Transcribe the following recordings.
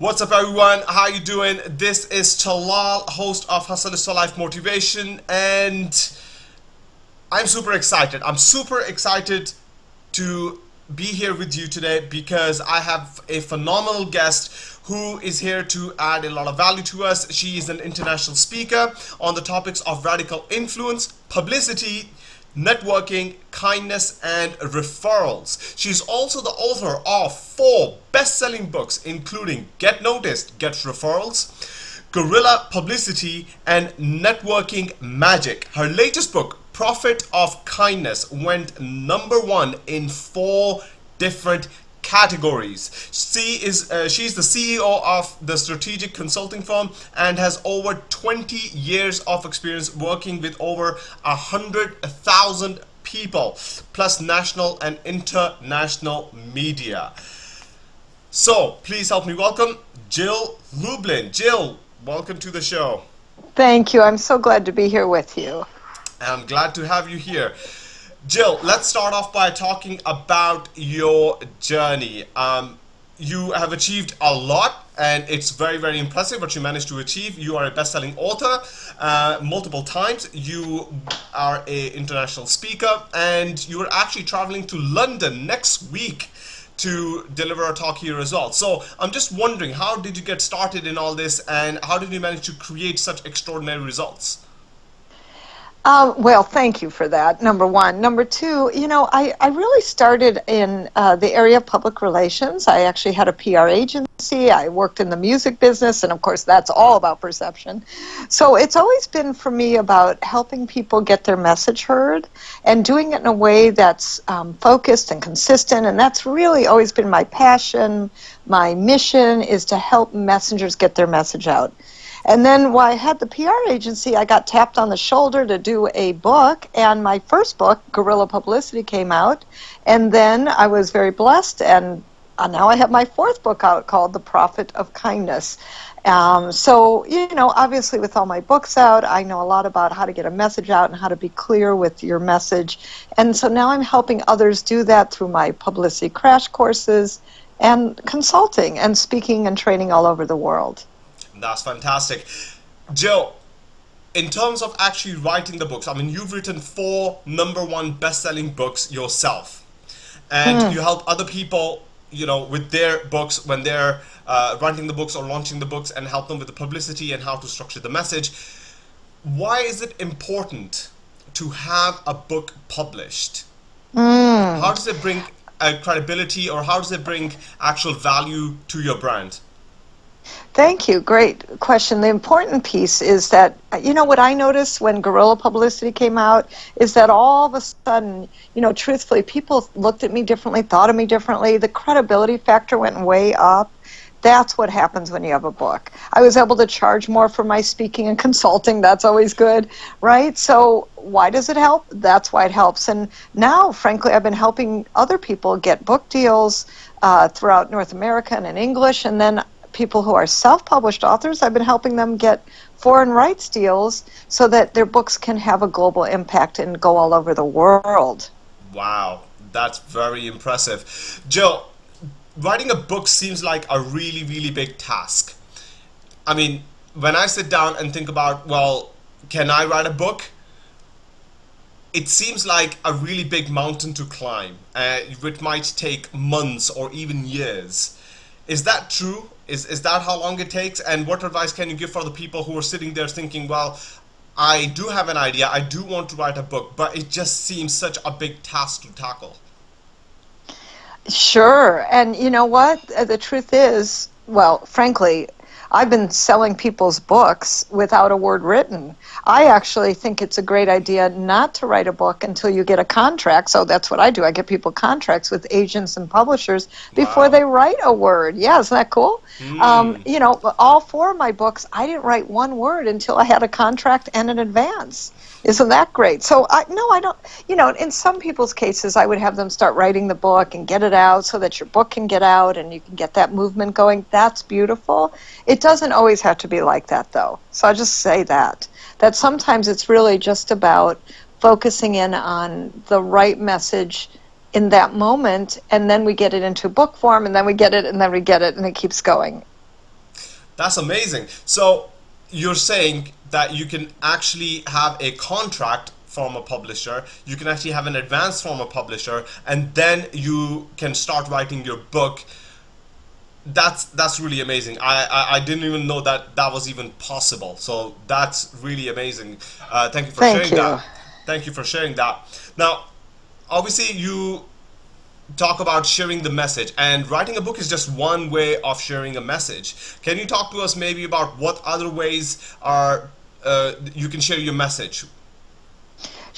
What's up everyone? How you doing? This is Talal, host of Hustle is Life Motivation and I'm super excited. I'm super excited to be here with you today because I have a phenomenal guest who is here to add a lot of value to us. She is an international speaker on the topics of radical influence, publicity, networking, kindness, and referrals. She's also the author of four best-selling books, including Get Noticed, Get Referrals, Guerrilla Publicity, and Networking Magic. Her latest book, Profit of Kindness, went number one in four different categories. She is uh, she's the CEO of the strategic consulting firm and has over 20 years of experience working with over a hundred thousand people plus national and international media. So please help me welcome Jill Lublin. Jill, welcome to the show. Thank you. I'm so glad to be here with you. I'm glad to have you here. Jill, let's start off by talking about your journey. Um, you have achieved a lot and it's very very impressive what you managed to achieve. You are a best-selling author uh, multiple times. You are a international speaker and you are actually traveling to London next week to deliver a talk here as well. So I'm just wondering how did you get started in all this and how did you manage to create such extraordinary results um, well, thank you for that, number one. Number two, you know, I, I really started in uh, the area of public relations. I actually had a PR agency. I worked in the music business, and of course, that's all about perception. So it's always been for me about helping people get their message heard and doing it in a way that's um, focused and consistent. And that's really always been my passion. My mission is to help messengers get their message out. And then while I had the PR agency, I got tapped on the shoulder to do a book, and my first book, Guerrilla Publicity, came out. And then I was very blessed, and uh, now I have my fourth book out called The Profit of Kindness. Um, so, you know, obviously, with all my books out, I know a lot about how to get a message out and how to be clear with your message. And so now I'm helping others do that through my publicity crash courses and consulting and speaking and training all over the world. That's fantastic. Jill, in terms of actually writing the books, I mean, you've written four number one best-selling books yourself, and mm. you help other people, you know, with their books when they're uh, writing the books or launching the books, and help them with the publicity and how to structure the message. Why is it important to have a book published? Mm. How does it bring uh, credibility, or how does it bring actual value to your brand? Thank you. Great question. The important piece is that, you know, what I noticed when guerrilla publicity came out is that all of a sudden, you know, truthfully, people looked at me differently, thought of me differently. The credibility factor went way up. That's what happens when you have a book. I was able to charge more for my speaking and consulting. That's always good, right? So, why does it help? That's why it helps. And now, frankly, I've been helping other people get book deals uh, throughout North America and in English. And then people who are self-published authors, I've been helping them get foreign rights deals so that their books can have a global impact and go all over the world. Wow, that's very impressive. Jill, writing a book seems like a really, really big task. I mean, when I sit down and think about, well, can I write a book? It seems like a really big mountain to climb, uh, which might take months or even years. Is that true? Is, is that how long it takes? And what advice can you give for the people who are sitting there thinking, well, I do have an idea, I do want to write a book, but it just seems such a big task to tackle? Sure. And you know what? Uh, the truth is, well, frankly, I've been selling people's books without a word written. I actually think it's a great idea not to write a book until you get a contract. So that's what I do. I get people contracts with agents and publishers before wow. they write a word. Yeah, isn't that cool? Mm. Um, you know, all four of my books, I didn't write one word until I had a contract and an advance. Isn't that great? So I no, I don't. You know, in some people's cases, I would have them start writing the book and get it out so that your book can get out and you can get that movement going. That's beautiful. It doesn't always have to be like that, though. So I'll just say that that sometimes it's really just about focusing in on the right message in that moment, and then we get it into book form, and then we get it, and then we get it, and it keeps going. That's amazing. So you're saying that you can actually have a contract from a publisher, you can actually have an advance from a publisher, and then you can start writing your book. That's that's really amazing. I, I, I didn't even know that that was even possible. So that's really amazing. Uh, thank you for Thank sharing you. that. Thank you for sharing that. Now, obviously, you talk about sharing the message and writing a book is just one way of sharing a message can you talk to us maybe about what other ways are uh, you can share your message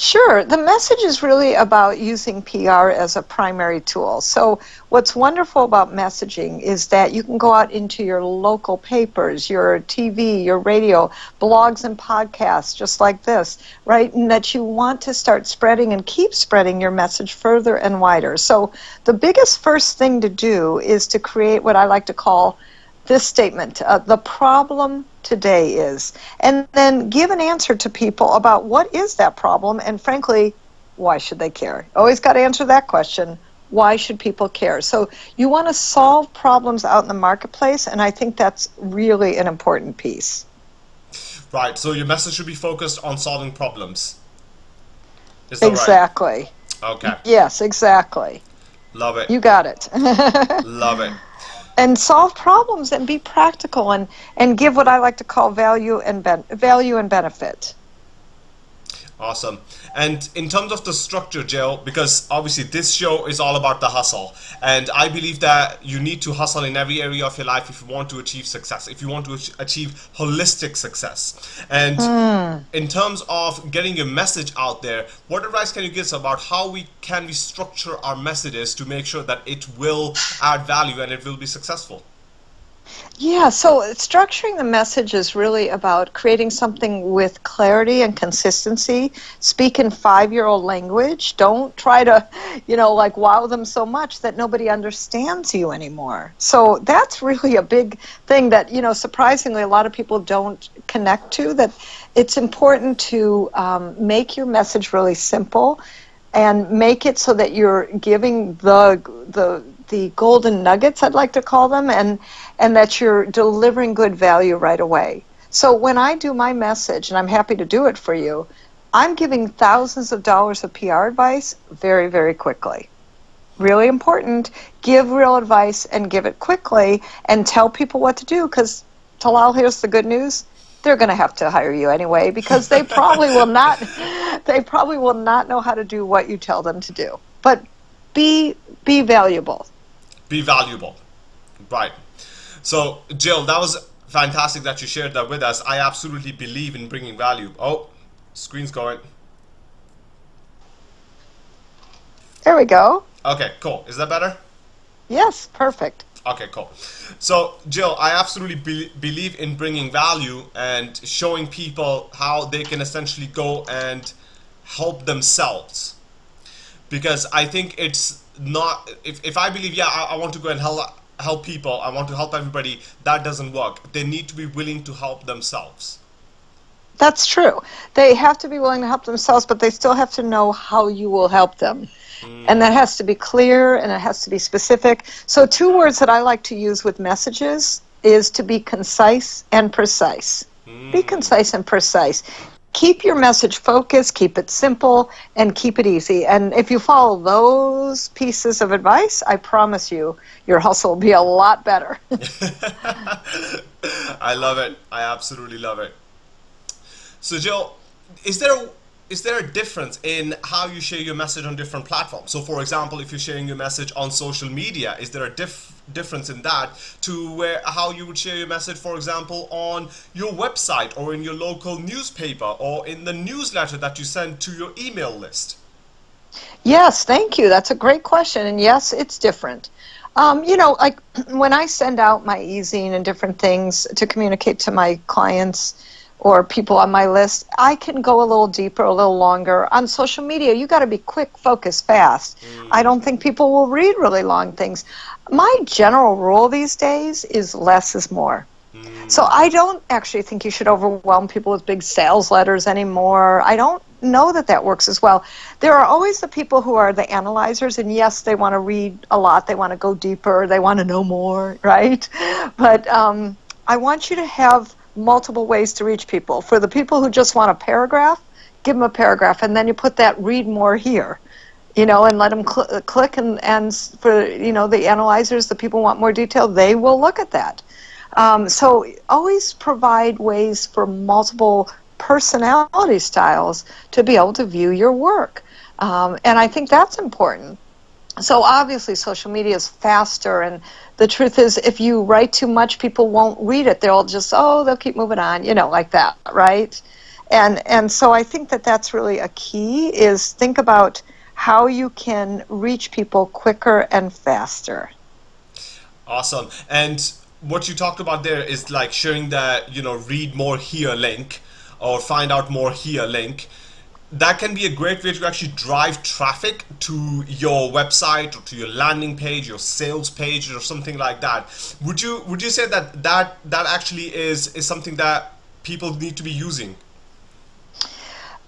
Sure. The message is really about using PR as a primary tool. So, what's wonderful about messaging is that you can go out into your local papers, your TV, your radio, blogs, and podcasts, just like this, right? And that you want to start spreading and keep spreading your message further and wider. So, the biggest first thing to do is to create what I like to call this statement uh, the problem today is. And then give an answer to people about what is that problem and frankly why should they care? Always got to answer that question why should people care? So you want to solve problems out in the marketplace and i think that's really an important piece. Right so your message should be focused on solving problems. Is that exactly. Right? okay. Yes exactly. Love it. You got it. Love it and solve problems and be practical and, and give what I like to call value and ben- value and benefit. Awesome. And in terms of the structure, Jill, because obviously this show is all about the hustle. And I believe that you need to hustle in every area of your life if you want to achieve success, if you want to achieve holistic success. And mm. in terms of getting your message out there, what advice can you give us about how we can we structure our messages to make sure that it will add value and it will be successful? Yeah, so structuring the message is really about creating something with clarity and consistency. Speak in five year old language. Don't try to, you know, like wow them so much that nobody understands you anymore. So that's really a big thing that, you know, surprisingly, a lot of people don't connect to. That it's important to um, make your message really simple and make it so that you're giving the the the golden nuggets I'd like to call them and and that you're delivering good value right away. So when I do my message and I'm happy to do it for you, I'm giving thousands of dollars of PR advice very very quickly. Really important, give real advice and give it quickly and tell people what to do cuz Talal here's the good news they're going to have to hire you anyway because they probably will not they probably will not know how to do what you tell them to do but be be valuable be valuable. Right. So jill that was fantastic that you shared that with us. I absolutely believe in bringing value. Oh screen's going. There we go. Okay cool. Is that better? Yes perfect. Okay, cool. So, Jill, I absolutely be believe in bringing value and showing people how they can essentially go and help themselves. Because I think it's not, if, if I believe, yeah, I, I want to go and help, help people, I want to help everybody, that doesn't work. They need to be willing to help themselves. That's true. They have to be willing to help themselves, but they still have to know how you will help them. And that has to be clear and it has to be specific. So, two words that I like to use with messages is to be concise and precise. Mm. Be concise and precise. Keep your message focused, keep it simple, and keep it easy. And if you follow those pieces of advice, I promise you, your hustle will be a lot better. I love it. I absolutely love it. So, Jill, is there is there a difference in how you share your message on different platforms? So, for example, if you're sharing your message on social media, is there a diff difference in that to where how you would share your message, for example, on your website or in your local newspaper or in the newsletter that you send to your email list? Yes, thank you. That's a great question, and yes, it's different. Um, you know, like when I send out my e-zine and different things to communicate to my clients or people on my list, I can go a little deeper, a little longer. On social media, you got to be quick, focus, fast. Mm. I don't think people will read really long things. My general rule these days is less is more. Mm. So I don't actually think you should overwhelm people with big sales letters anymore. I don't know that that works as well. There are always the people who are the analyzers, and yes, they want to read a lot, they want to go deeper, they want to know more, right? But um, I want you to have multiple ways to reach people. For the people who just want a paragraph, give them a paragraph, and then you put that read more here, you know, and let them cl- click. And, and for you know the analyzers, the people want more detail, they will look at that. Um, so always provide ways for multiple personality styles to be able to view your work. Um, and I think that's important. So obviously, social media is faster, and the truth is, if you write too much, people won't read it. They'll just, oh, they'll keep moving on, you know, like that, right? And and so I think that that's really a key is think about how you can reach people quicker and faster. Awesome. And what you talked about there is like showing that you know read more here link or find out more here link that can be a great way to actually drive traffic to your website or to your landing page your sales page or something like that. Would you would you say that that that actually is is something that people need to be using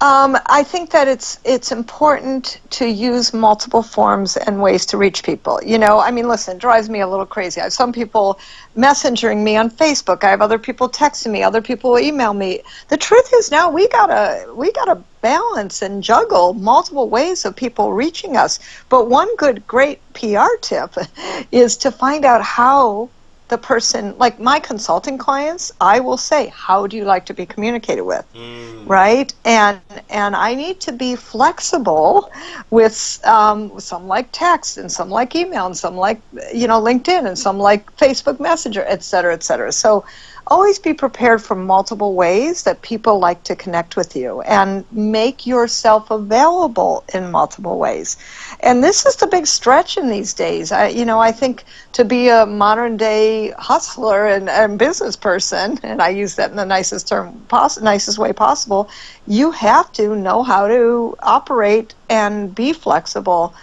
um, I think that it's it's important to use multiple forms and ways to reach people. You know, I mean, listen, it drives me a little crazy. I have some people messengering me on Facebook. I have other people texting me. Other people email me. The truth is now we gotta we gotta balance and juggle multiple ways of people reaching us. But one good, great PR tip is to find out how the person like my consulting clients i will say how do you like to be communicated with? Mm. right? And and i need to be flexible with um, some like text and some like email and some like you know linkedin and some like facebook messenger et cetera et cetera. So always be prepared for multiple ways that people like to connect with you and make yourself available in multiple ways. And this is the big stretch in these days. I, you know, I think to be a modern day hustler and, and business person, and I use that in the nicest term, poss- nicest way possible, you have to know how to operate and be flexible.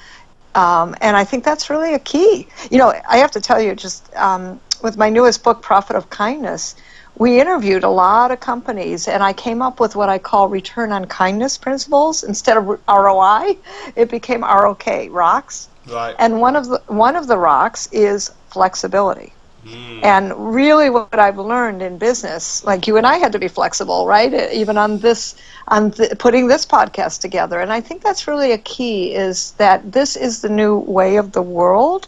Um, and I think that's really a key. You know, I have to tell you, just um, with my newest book, Profit of Kindness, we interviewed a lot of companies, and I came up with what I call return on kindness principles. Instead of ROI, it became ROK, rocks. Right. And one of the one of the rocks is flexibility. Mm. And really, what I've learned in business, like you and I had to be flexible, right? Even on this, on th- putting this podcast together, and I think that's really a key. Is that this is the new way of the world,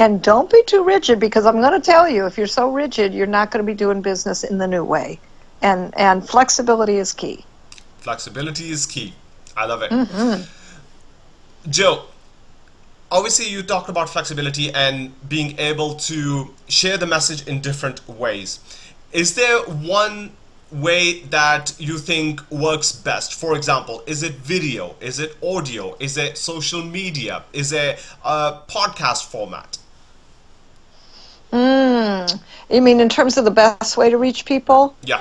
and don't be too rigid because I'm going to tell you, if you're so rigid, you're not going to be doing business in the new way. And, and flexibility is key. Flexibility is key. I love it. Mm-hmm. Jill, obviously you talked about flexibility and being able to share the message in different ways. Is there one way that you think works best? For example, is it video? Is it audio? Is it social media? Is it a podcast format? Mm, you mean in terms of the best way to reach people? Yeah.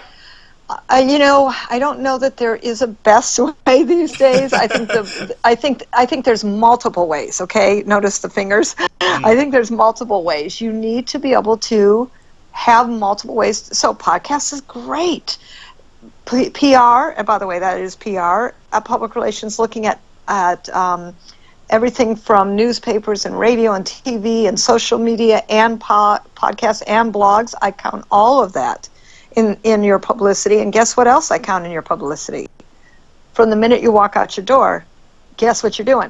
Uh, you know, I don't know that there is a best way these days. I think the, I think, I think there's multiple ways. Okay, notice the fingers. Mm. I think there's multiple ways. You need to be able to have multiple ways. So, podcast is great. P- PR, and by the way, that is PR. Uh, public relations, looking at at um, everything from newspapers and radio and TV and social media and po- podcasts and blogs. I count all of that in, in your publicity. And guess what else I count in your publicity? From the minute you walk out your door, guess what you're doing?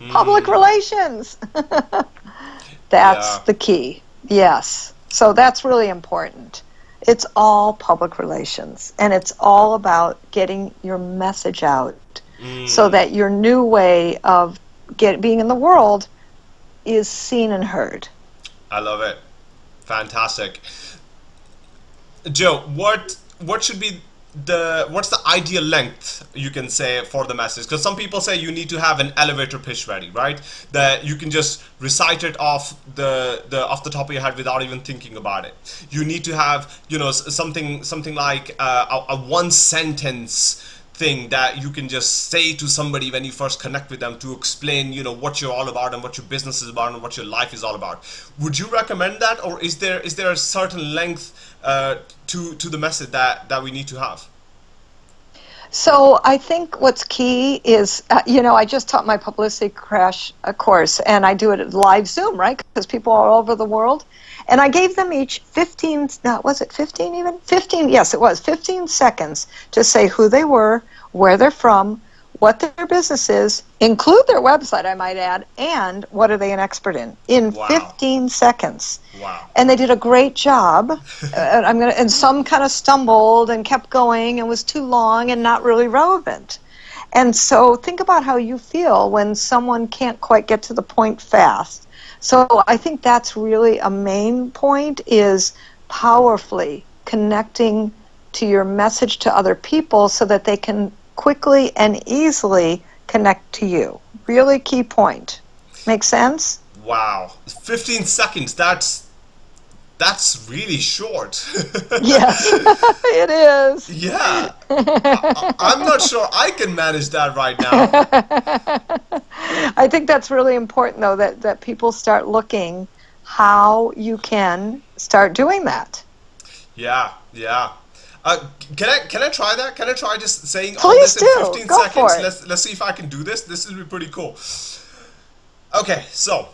Mm. Public relations. that's yeah. the key. Yes. So that's really important. It's all public relations, and it's all about getting your message out mm. so that your new way of get being in the world is seen and heard. I love it. Fantastic. Jill, what what should be the what's the ideal length you can say for the message because some people say you need to have an elevator pitch ready right that you can just recite it off the the off the top of your head without even thinking about it you need to have you know something something like uh, a, a one sentence thing that you can just say to somebody when you first connect with them to explain you know what you're all about and what your business is about and what your life is all about. Would you recommend that or is there is there a certain length uh, to to the message that that we need to have so I think what's key is, uh, you know, I just taught my publicity crash uh, course, and I do it live Zoom, right? Because people are all over the world, And I gave them each 15, no, was it 15 even? 15, yes, it was 15 seconds to say who they were, where they're from, what their business is, include their website, I might add, and what are they an expert in, in Wow. 15 seconds. Wow. And they did a great job. and uh, I'm gonna, and some kind of stumbled and kept going and was too long and not really relevant. And so think about how you feel when someone can't quite get to the point fast. So I think that's really a main point is powerfully connecting to your message to other people so that they can quickly and easily connect to you. Really key point. Make sense? Wow. 15 seconds. That's that's really short. Yes, it is. yeah. I, I'm not sure I can manage that right now. I think that's really important, though, that, that people start looking how you can start doing that. Yeah, yeah. Uh, can I can I try that? Can I try just saying all Please this in 15 Go seconds? Let's let's see if I can do this. This will be pretty cool. Okay, so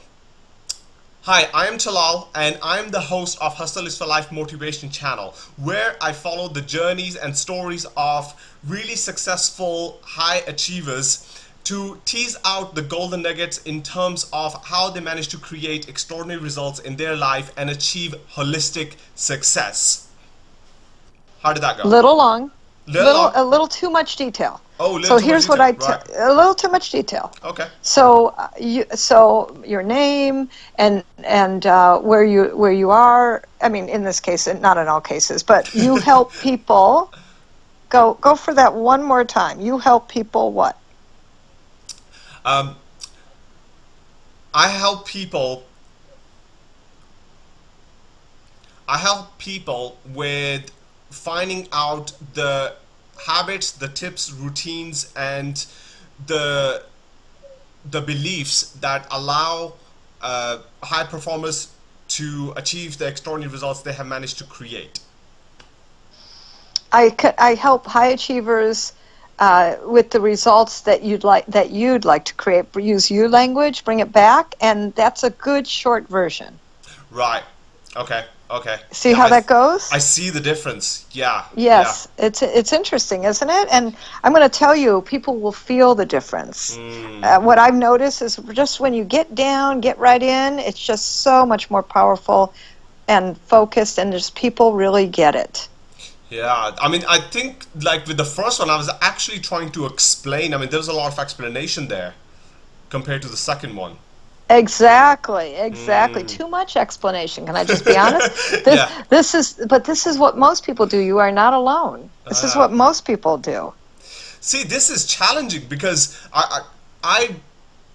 Hi, I am Talal and I am the host of Hustle is for Life Motivation channel where I follow the journeys and stories of really successful high achievers to tease out the golden nuggets in terms of how they manage to create extraordinary results in their life and achieve holistic success. How did that go? Little long, Little little, long? a little too much detail. Oh, little so here's what I detail, a little too much detail. Okay. So uh, you so your name and and uh, where you where you are. I mean, in this case, not in all cases, but you help people. Go go for that one more time. You help people what? Um, I help people. I help people with finding out the habits, the tips, routines, and the the beliefs that allow uh, high performers to achieve the extraordinary results they have managed to create. I, I help high achievers uh, with the results that you'd like that you'd like to create. Use you language, bring it back, and that's a good short version. Right. Okay. Okay. See Yeah, how I- that goes? I see the difference. Yeah. Yes, it's it's interesting, isn't it? And I'm going to tell you, people will feel the difference. Mm. Uh, what I've noticed is just when you get down, get right in, it's just so much more powerful and focused, and just people really get it. Yeah, I mean, I think like with the first one, I was actually trying to explain. I mean, there's a lot of explanation there compared to the second one. Exactly, exactly. Too much explanation. Can I just be honest? This, Yeah. this is, but this is what most people do. You are not alone. This is Ah. what most people do. See, this is challenging because I, I I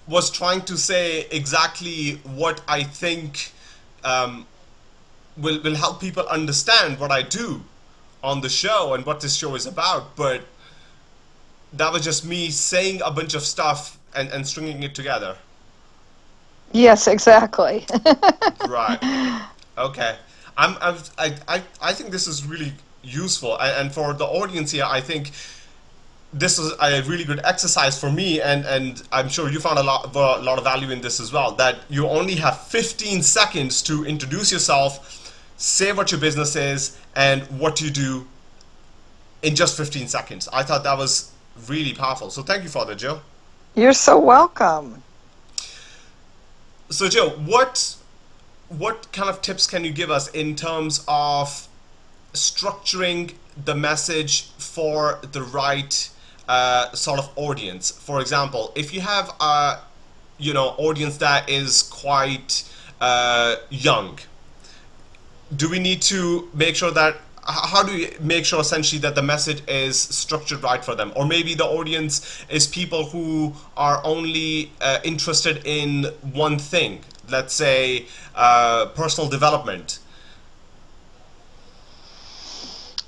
was trying to say exactly what I think um, will will help people understand what I do on the show and what this show is about, but that was just me saying a bunch of stuff and, and stringing it together. Yes, exactly. right. Okay. I'm I've, i i i think this is really useful and, and for the audience here i think this is a really good exercise for me and and i'm sure you found a lot a lot of value in this as well that you only have 15 seconds to introduce yourself say what your business is and what you do in just 15 seconds. I thought that was really powerful. So thank you for that jill. You're so welcome. So Jill, what what kind of tips can you give us in terms of structuring the message for the right uh, sort of audience? For example, if you have a you know audience that is quite uh, young, do we need to make sure that how do you make sure essentially that the message is structured right for them or maybe the audience is people who are only uh, interested in one thing let's say uh, personal development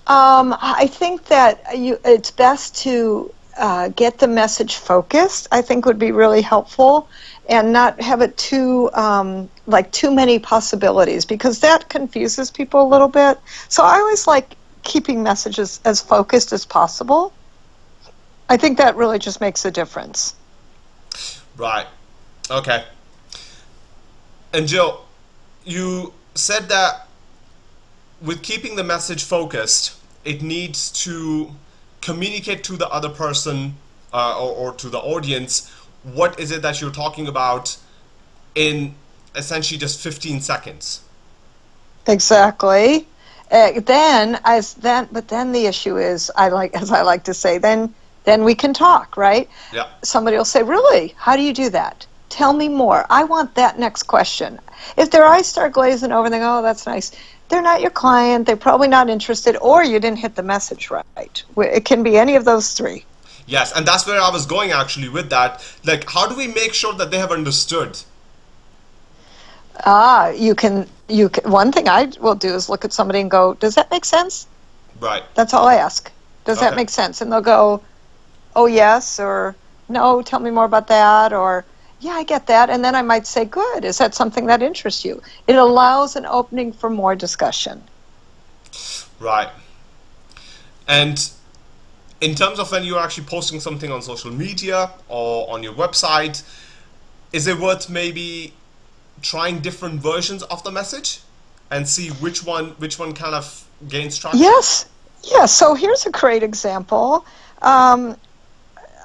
Um, I think that you, it's best to uh, get the message focused. I think would be really helpful, and not have it too um, like too many possibilities because that confuses people a little bit. So I always like keeping messages as focused as possible. I think that really just makes a difference. right okay and Jill, you said that with keeping the message focused, it needs to communicate to the other person uh, or, or to the audience what is it that you're talking about in essentially just 15 seconds. Exactly. Uh, then, as then, but then the issue is, I like, as I like to say, then, then we can talk, right? Yeah. Somebody will say, "Really? How do you do that? Tell me more. I want that next question." If their eyes start glazing over, and they go, "Oh, that's nice," they're not your client. They're probably not interested, or you didn't hit the message right. It can be any of those three. Yes, and that's where I was going actually with that. Like, how do we make sure that they have understood? Ah, you can. You can, one thing I will do is look at somebody and go, "Does that make sense?" Right. That's all I ask. Does that make sense? And they'll go, "Oh yes," or "No, tell me more about that," or "Yeah, I get that." And then I might say, "Good. Is that something that interests you?" It allows an opening for more discussion. Right. And in terms of when you're actually posting something on social media or on your website, is it worth maybe trying different versions of the message and see which one which one kind of gains traction? Yes, yes. So here's a great example. Um,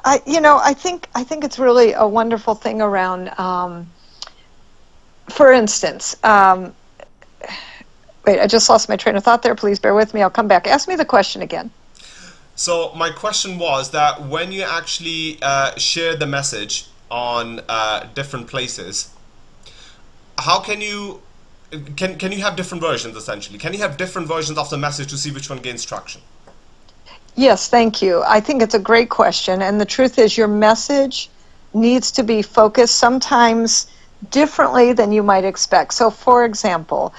I, you know, I think I think it's really a wonderful thing around. Um, for instance, um, wait, I just lost my train of thought there. Please bear with me. I'll come back. Ask me the question again. So my question was that when you actually uh, share the message on uh, different places, how can you can can you have different versions essentially? Can you have different versions of the message to see which one gains traction? Yes, thank you. I think it's a great question. And the truth is, your message needs to be focused sometimes differently than you might expect. So, for example,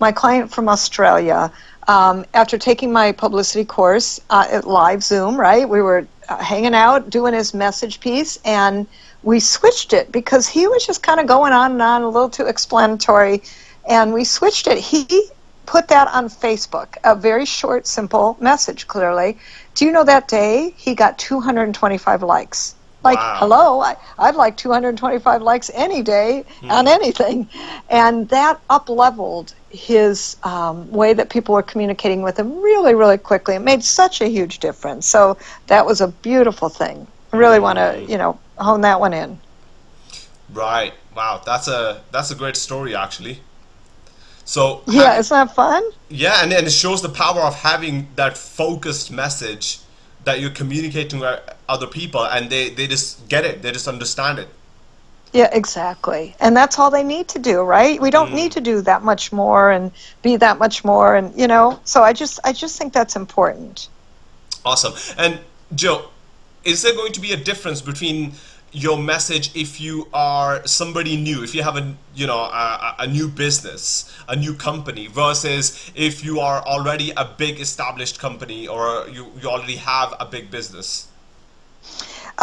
my client from Australia, um, after taking my publicity course uh, at live Zoom, right, we were uh, hanging out doing his message piece, and we switched it because he was just kind of going on and on, a little too explanatory. And we switched it. He put that on Facebook, a very short, simple message, clearly. Do you know that day he got 225 likes? Like, Wow. hello, I, I'd like 225 likes any day on anything. And that up leveled his um, way that people were communicating with him really, really quickly. It made such a huge difference. So that was a beautiful thing. I really want to, you know, hone that one in. Right. Wow. That's a that's a great story actually. So Yeah, isn't that fun? yeah, and, and it shows the power of having that focused message that you're communicating with other people, and they they just get it. They just understand it. Yeah, exactly. And that's all they need to do, right? We don't need mm. to do that much more and be that much more and you know, so I just I just think that's important. Awesome. And Jill, is there going to be a difference between your message if you are somebody new, if you have a you know a, a new business, a new company, versus if you are already a big established company or you, you already have a big business?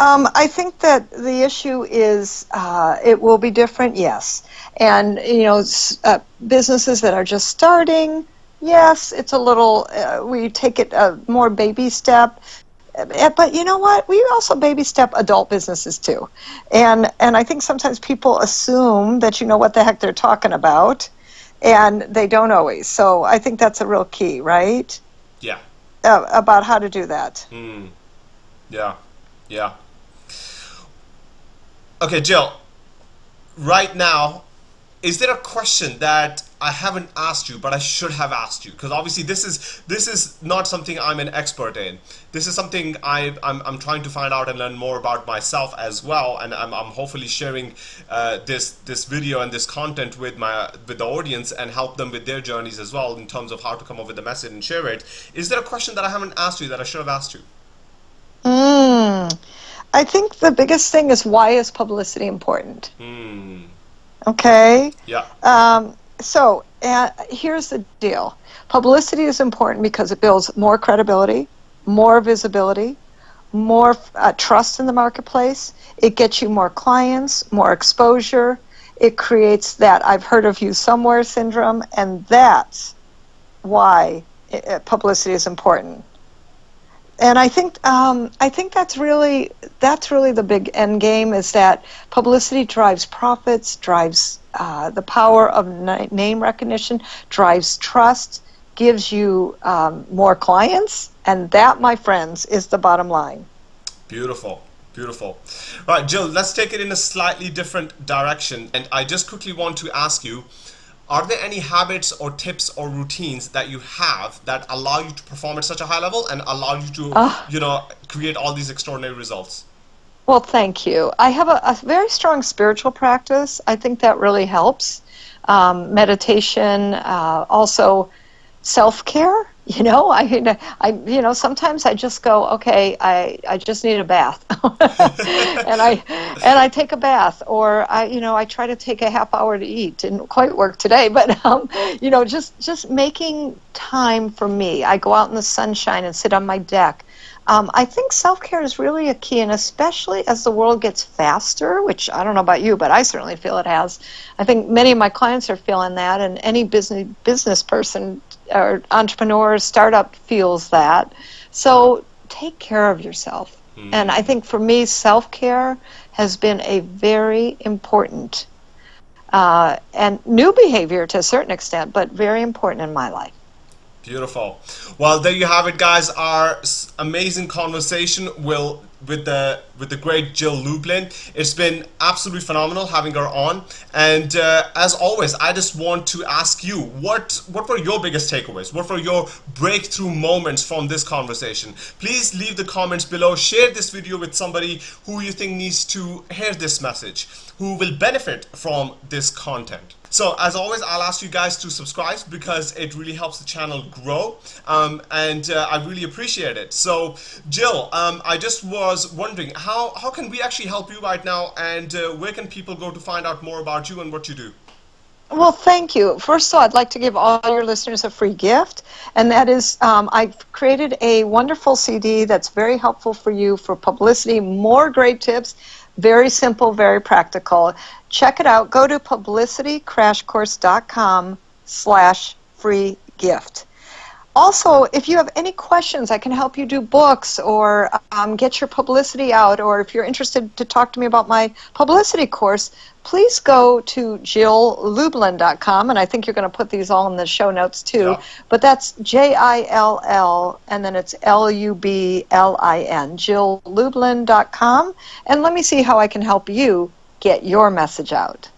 Um, I think that the issue is uh, it will be different, yes. And, you know, uh, businesses that are just starting, yes, it's a little, uh, we take it a more baby step. Uh, But you know what? We also baby step adult businesses too. And, and I think sometimes people assume that you know what the heck they're talking about, and they don't always. So I think that's a real key, right? Yeah. Uh, about how to do that. Hmm. Yeah. Yeah. Okay, Jill. Right now, is there a question that I haven't asked you, but I should have asked you? Because obviously, this is this is not something I'm an expert in. This is something I, I'm I'm trying to find out and learn more about myself as well. And I'm, I'm hopefully sharing uh, this this video and this content with my with the audience and help them with their journeys as well in terms of how to come up with the message and share it. Is there a question that I haven't asked you that I should have asked you? Mm. I think the biggest thing is why is publicity important? Hmm. Okay. Yeah. Um, so uh, here's the deal publicity is important because it builds more credibility, more visibility, more uh, trust in the marketplace. It gets you more clients, more exposure. It creates that I've heard of you somewhere syndrome, and that's why uh, publicity is important. And I think um, I think that's really that's really the big end game is that publicity drives profits, drives uh, the power of name recognition drives trust, gives you um, more clients, and that, my friends, is the bottom line. Beautiful. Beautiful. Right, Jill, let's take it in a slightly different direction. And I just quickly want to ask you are there any habits or tips or routines that you have that allow you to perform at such a high level and allow you to, uh, you know, create all these extraordinary results? Well, thank you. I have a, a very strong spiritual practice. I think that really helps. Um, meditation, uh, also self care. You know, I, I, you know, sometimes I just go, okay, I, I just need a bath, and I, and I take a bath, or I, you know, I try to take a half hour to eat. Didn't quite work today, but um, you know, just just making time for me. I go out in the sunshine and sit on my deck. Um, I think self care is really a key, and especially as the world gets faster, which I don't know about you, but I certainly feel it has. I think many of my clients are feeling that, and any business business person or entrepreneur startup feels that. So take care of yourself. Mm. And I think for me, self care has been a very important uh, and new behavior to a certain extent, but very important in my life. Beautiful. Well, there you have it, guys. Our amazing conversation will with the with the great Jill Lublin. It's been absolutely phenomenal having her on. And uh, as always, I just want to ask you, what what were your biggest takeaways? What were your breakthrough moments from this conversation? Please leave the comments below. Share this video with somebody who you think needs to hear this message, who will benefit from this content. So as always, I'll ask you guys to subscribe because it really helps the channel grow um, and uh, I really appreciate it. So Jill, um, I just was wondering how, how can we actually help you right now and uh, where can people go to find out more about you and what you do? Well, thank you. First of all, I'd like to give all your listeners a free gift, and that is um, I've created a wonderful CD that's very helpful for you for publicity, more great tips, very simple, very practical. Check it out. Go to publicitycrashcourse.com slash free gift. Also, if you have any questions, I can help you do books or um, get your publicity out, or if you're interested to talk to me about my publicity course, please go to jilllublin.com, and I think you're going to put these all in the show notes too. Yeah. But that's J I L L, and then it's L U B L I N, jilllublin.com. And let me see how I can help you get your message out.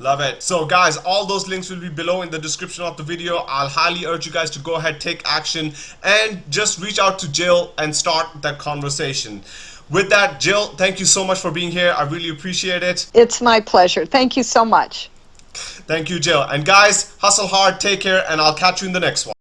Love it. So guys, all those links will be below in the description of the video. I'll highly urge you guys to go ahead, take action, and just reach out to Jill and start that conversation. With that, Jill, thank you so much for being here. I really appreciate it. It's my pleasure. Thank you so much. Thank you, Jill. And guys, hustle hard, take care, and I'll catch you in the next one.